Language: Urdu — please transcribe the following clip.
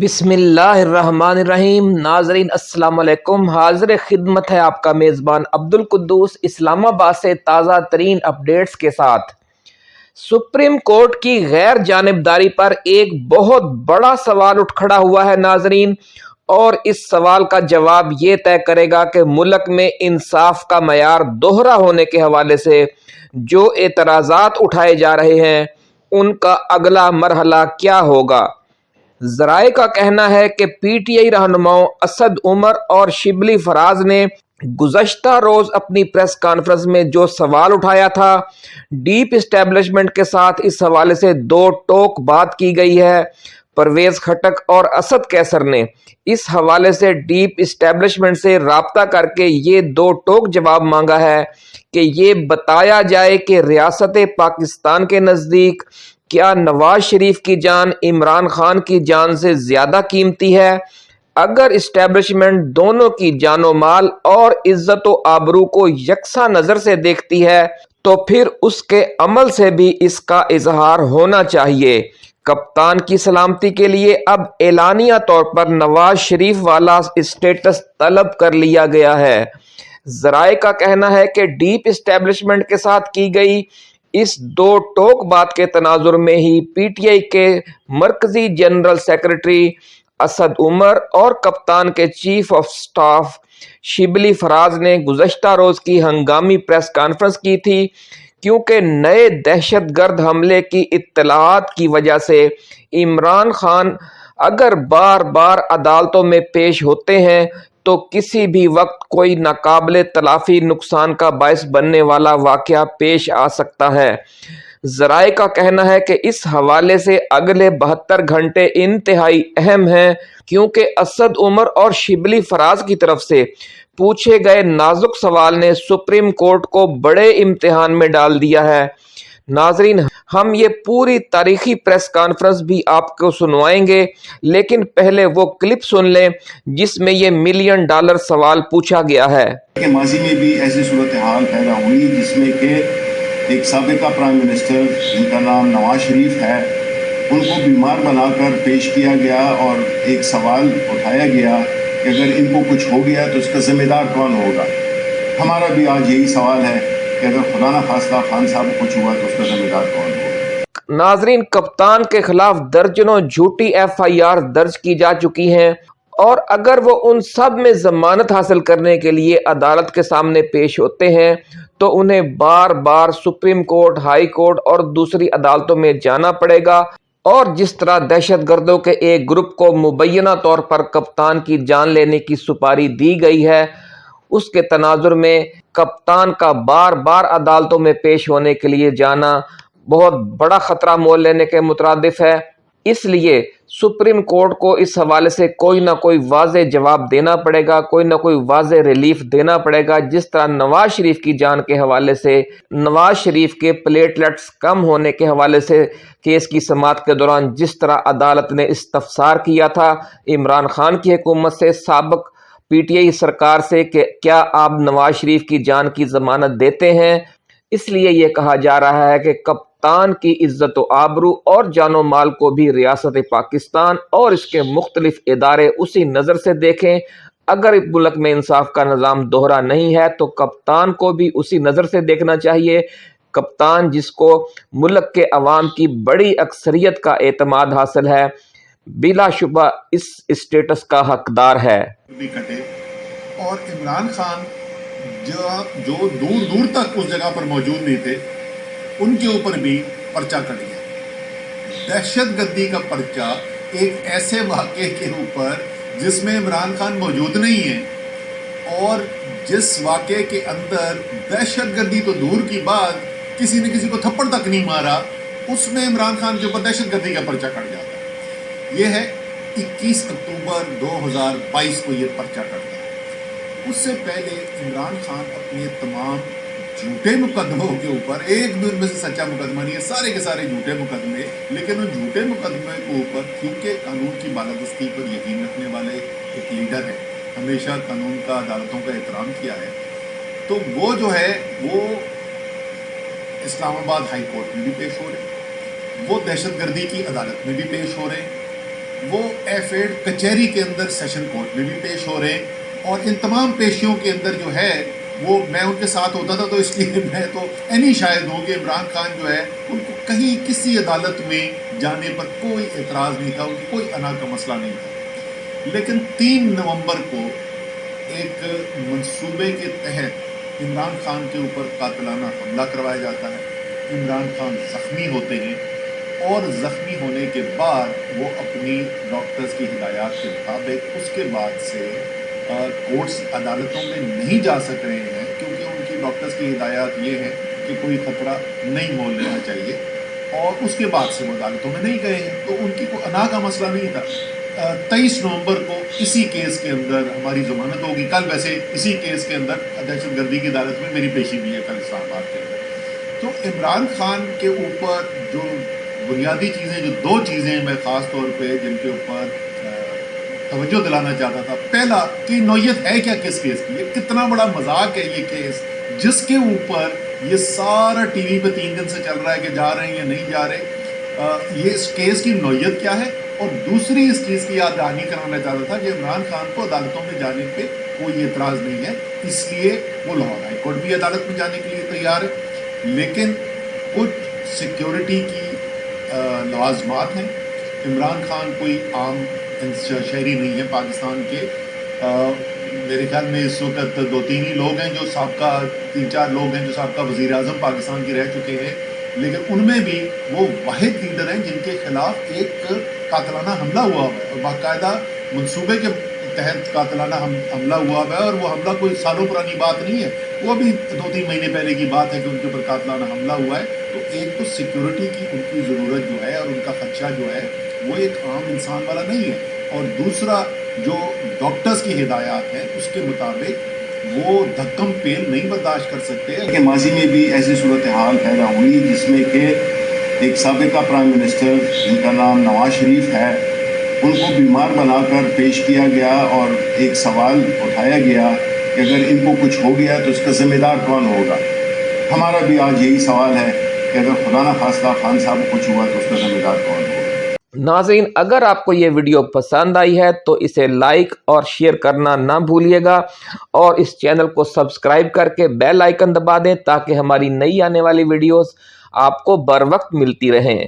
بسم اللہ الرحمن الرحیم. ناظرین، السلام علیکم. حاضر خدمت ہے آپ کا میزبان عبد القدوس اسلام آباد سے تازہ ترین اپڈیٹس کے ساتھ۔ سپریم کورٹ کی غیر جانبداری پر ایک بہت بڑا سوال اٹھ کھڑا ہوا ہے ناظرین، اور اس سوال کا جواب یہ طے کرے گا کہ ملک میں انصاف کا معیار دوہرا ہونے کے حوالے سے جو اعتراضات اٹھائے جا رہے ہیں، ان کا اگلا مرحلہ کیا ہوگا؟ ذرائع کا کہنا ہے کہ پی ٹی آئی رہنماؤں اسد عمر اور شبلی فراز نے گزشتہ روز اپنی پریس کانفرنس میں جو سوال اٹھایا تھا، ڈیپ اسٹیبلشمنٹ کے ساتھ اس حوالے سے دو ٹوک بات کی گئی ہے۔ پرویز کھٹک اور اسد کیسر نے اس حوالے سے ڈیپ اسٹیبلشمنٹ سے رابطہ کر کے یہ دو ٹوک جواب مانگا ہے کہ یہ بتایا جائے کہ ریاست پاکستان کے نزدیک کیا نواز شریف کی جان عمران خان کی جان سے زیادہ قیمتی ہے؟ اگر اسٹیبلشمنٹ دونوں کی جان و مال اور عزت و آبرو کو یکساں نظر سے دیکھتی ہے، تو پھر اس کے عمل سے بھی اس کا اظہار ہونا چاہیے۔ کپتان کی سلامتی کے لیے اب اعلانیہ طور پر نواز شریف والا اسٹیٹس طلب کر لیا گیا ہے۔ ذرائع کا کہنا ہے کہ ڈیپ اسٹیبلشمنٹ کے ساتھ کی گئی اس دو ٹوک بات کے تناظر میں ہی پی ٹی آئی کے مرکزی جنرل سیکرٹری اسد عمر اور کپتان کے chief of staff Shibli Faraz نے گزشتہ روز کی ہنگامی پریس کانفرنس کی تھی، کیونکہ نئے دہشت گرد حملے کی اطلاعات کی وجہ سے عمران خان اگر بار بار عدالتوں میں پیش ہوتے ہیں تو کسی بھی وقت کوئی ناقابل تلافی نقصان کا باعث بننے والا واقعہ پیش آ سکتا ہے۔ ذرائع کا کہنا ہے کہ اس حوالے سے اگلے بہتر گھنٹے انتہائی اہم ہیں، کیونکہ اسد عمر اور شبلی فراز کی طرف سے پوچھے گئے نازک سوال نے سپریم کورٹ کو بڑے امتحان میں ڈال دیا ہے۔ ناظرین ہم یہ پوری تاریخی پریس کانفرنس بھی آپ کو سنوائیں گے، لیکن پہلے وہ کلپ سن لیں جس میں یہ ملین ڈالر سوال پوچھا گیا ہے۔ کہ ماضی میں بھی ایسی صورتحال پیدا ہوئی جس میں کہ ایک سابقہ پرائم منسٹر جن کا نام نواز شریف ہے، ان کو بیمار بنا کر پیش کیا گیا اور ایک سوال اٹھایا گیا کہ اگر ان کو کچھ ہو گیا تو اس کا ذمہ دار کون ہوگا۔ ہمارا بھی آج یہی سوال ہے کہ اگر خدا نہ خاصلہ خان صاحب کچھ ہوا تو اس کا ذمہ دار کون ہو ناظرین، کپتان کے خلاف درجنوں جھوٹی ایف آئی آر درج کی جا چکی ہیں اور اگر وہ ان سب میں ضمانت حاصل کرنے کے لیے عدالت کے سامنے پیش ہوتے ہیں تو انہیں بار بار سپریم کورٹ، ہائی کورٹ اور دوسری عدالتوں میں جانا پڑے گا اور جس طرح دہشت گردوں کے ایک گروپ کو مبینہ طور پر کپتان کی جان لینے کی سپاری دی گئی ہے اس کے تناظر میں کپتان کا بار بار عدالتوں میں پیش ہونے کے لیے جانا بہت بڑا خطرہ مول لینے کے مترادف ہے۔ اس لیے سپریم کورٹ کو اس حوالے سے کوئی نہ کوئی واضح جواب دینا پڑے گا، کوئی نہ کوئی واضح ریلیف دینا پڑے گا۔ جس طرح نواز شریف کی جان کے حوالے سے، نواز شریف کے پلیٹلٹس کم ہونے کے حوالے سے کیس کی سماعت کے دوران جس طرح عدالت نے استفسار کیا تھا، عمران خان کی حکومت سے سابق پی ٹی آئی سرکار سے کہ کیا آپ نواز شریف کی جان کی ضمانت دیتے ہیں؟ اس لیے یہ کہا جا رہا ہے کہ کپتان کی عزت و آبرو اور جان و مال کو بھی ریاست پاکستان اور اس کے مختلف ادارے اسی نظر سے دیکھیں۔ اگر ملک میں انصاف کا نظام دوہرا نہیں ہے تو کپتان کو بھی اسی نظر سے دیکھنا چاہیے۔ کپتان جس کو ملک کے عوام کی بڑی اکثریت کا اعتماد حاصل ہے بلا شبہ اس اسٹیٹس کا حقدار ہے۔ اور عمران خان جو جو دور دور تک اس جگہ پر موجود نہیں تھے، ان کے اوپر بھی پرچہ کٹ گیا۔ دہشت گردی کا پرچہ ایک ایسے واقعے کے اوپر جس میں عمران خان موجود نہیں ہے اور جس واقعے کے اندر دہشت گردی تو دور کی بات کسی نے کسی کو تھپڑ تک نہیں مارا، اس میں عمران خان کے اوپر دہشت گردی کا پرچہ کٹ جاتا یہ ہے اکیس اکتوبر دو ہزار بائیس کو یہ پرچہ کرتا ہے۔ اس سے پہلے عمران خان اپنے تمام جھوٹے مقدموں کے اوپر، ایک دور میں سے سچا مقدمہ نہیں ہے، سارے کے سارے جھوٹے مقدمے، لیکن ان جھوٹے مقدمے کے اوپر کیونکہ قانون کی بالادستی پر یقین رکھنے والے ایک لیڈر ہے ہمیشہ قانون کا، عدالتوں کا احترام کیا ہے۔ تو وہ جو ہے، وہ اسلام آباد ہائی کورٹ میں بھی پیش ہو رہے ہیں، وہ دہشت گردی کی عدالت میں بھی پیش ہو رہے ہیں۔ وہ ایف ایڈ کچہری کے اندر سیشن کورٹ میں بھی پیش ہو رہے ہیں اور ان تمام پیشیوں کے اندر جو ہے وہ میں ان کے ساتھ ہوتا تھا تو اس لیے میں تو اینی شاید ہوں کہ عمران خان جو ہے ان کو کہیں کسی عدالت میں جانے پر کوئی اعتراض نہیں تھا، ان کی کوئی انا کا مسئلہ نہیں تھا۔ لیکن تین نومبر کو ایک منصوبے کے تحت عمران خان کے اوپر قاتلانہ حملہ کروایا جاتا ہے۔ عمران خان زخمی ہوتے ہیں۔ اور زخمی ہونے کے بعد وہ اپنی ڈاکٹرز کی ہدایات کے مطابق اس کے بعد سے کورٹس عدالتوں میں نہیں جا سک رہے ہیں کیونکہ ان کی ڈاکٹرز کی ہدایات یہ ہے کہ کوئی خطرہ نہیں مول لینا چاہیے اور اس کے بعد سے وہ عدالتوں میں نہیں گئے ہیں۔ تو ان کی کوئی انا کا مسئلہ نہیں تھا۔ تیئیس نومبر کو اسی کیس کے اندر ہماری ضمانت ہوگی۔ کل ویسے اسی کیس کے اندر دہشت گردی کی عدالت میں میری پیشی بھی ہے کل اسلام آباد کے اندر۔ تو عمران خان کے اوپر جو بنیادی چیزیں جو دو چیزیں میں خاص طور پہ جن کے اوپر توجہ دلانا چاہتا تھا۔ پہلا، کہ نوعیت ہے کیا کس کیس کی؟ یہ کتنا بڑا مذاق ہے یہ کیس جس کے اوپر یہ سارا ٹی وی پہ تین دن سے چل رہا ہے کہ جا رہے ہیں یا نہیں جا رہے۔ یہ اس کیس کی نوعیت کیا ہے؟ اور دوسری اس چیز کی یاد دہانی کرانا چاہتا تھا کہ عمران خان کو عدالتوں میں جانے پہ کوئی اعتراض نہیں ہے۔ اس لیے وہ لاہور ہائی کورٹ بھی عدالت میں جانے کے لیے تیار ہے۔ لیکن کچھ سیکیورٹی کی لوازمات ہیں۔ عمران خان کوئی عام شہری نہیں ہے پاکستان کے۔ میرے خیال میں اس وقت دو تین ہی لوگ ہیں جو سابقہ، تین چار لوگ ہیں جو سابقہ وزیر اعظم پاکستان کے رہ چکے ہیں۔ لیکن ان میں بھی وہ واحد لیڈر ہیں جن کے خلاف ایک قاتلانہ حملہ ہوا ہوا ہے اور باقاعدہ منصوبے کے تحت قاتلانہ حملہ ہوا ہوا ہے اور وہ حملہ کوئی سالوں پرانی بات نہیں ہے۔ وہ بھی دو تین مہینے پہلے کی بات ہے کہ ان کے اوپر قاتلانہ حملہ ہوا ہے۔ تو ایک تو سیکیورٹی کی ان کی ضرورت جو ہے اور ان کا خدشہ جو ہے وہ ایک عام انسان والا نہیں ہے۔ اور دوسرا جو ڈاکٹرز کی ہدایات ہیں اس کے مطابق وہ دھکم پیل نہیں برداشت کر سکتے۔ کہ ماضی میں بھی ایسی صورتحال پیدا ہوئی جس میں کہ ایک سابقہ پرائم منسٹر جن کا نام نواز شریف ہے، ان کو بیمار بنا کر پیش کیا گیا اور ایک سوال اٹھایا گیا کہ اگر ان کو کچھ ہو گیا تو اس کا ذمہ دار کون ہوگا۔ ہمارا بھی آج یہی سوال ہے کہ اگر خدا نہ خاصہ خان صاحب کو کچھ ہوا تو اس کا ذمہ دار کون ہوگا۔ ناظرین، اگر آپ کو یہ ویڈیو پسند آئی ہے تو اسے لائک اور شیئر کرنا نہ بھولیے گا اور اس چینل کو سبسکرائب کر کے بیل آئیکن دبا دیں تاکہ ہماری نئی آنے والی ویڈیوز آپ کو بر وقت ملتی رہیں۔